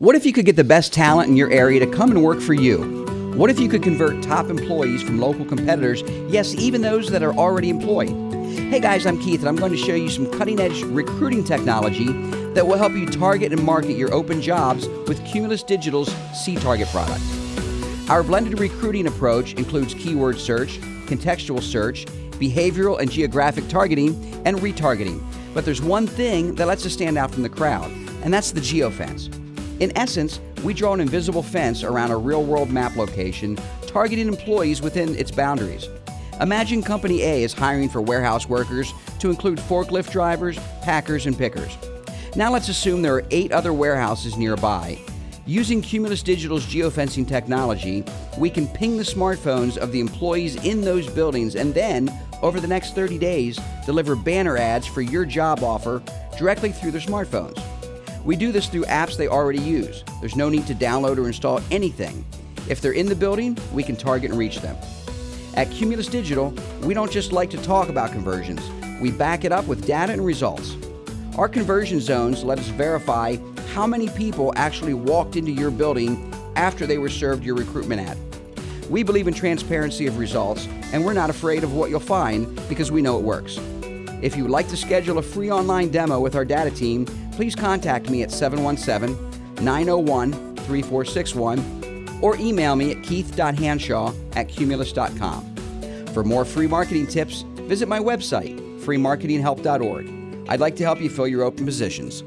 What if you could get the best talent in your area to come and work for you? What if you could convert top employees from local competitors, yes, even those that are already employed? Hey guys, I'm Keith, and I'm going to show you some cutting edge recruiting technology that will help you target and market your open jobs with Cumulus Digital's C Target product. Our blended recruiting approach includes keyword search, contextual search, behavioral and geographic targeting, and retargeting. But there's one thing that lets us stand out from the crowd, and that's the geofence. In essence, we draw an invisible fence around a real world map location, targeting employees within its boundaries. Imagine Company A is hiring for warehouse workers to include forklift drivers, packers, and pickers. Now let's assume there are eight other warehouses nearby. Using Cumulus Digital's geofencing technology, we can ping the smartphones of the employees in those buildings and then, over the next 30 days, deliver banner ads for your job offer directly through their smartphones. We do this through apps they already use. There's no need to download or install anything. If they're in the building, we can target and reach them. At Cumulus Digital, we don't just like to talk about conversions, we back it up with data and results. Our conversion zones let us verify how many people actually walked into your building after they were served your recruitment ad. We believe in transparency of results, and we're not afraid of what you'll find because we know it works. If you would like to schedule a free online demo with our data team, please contact me at 717 901 3461 or email me at keith.hanshaw at cumulus.com. For more free marketing tips, visit my website, freemarketinghelp.org. I'd like to help you fill your open positions.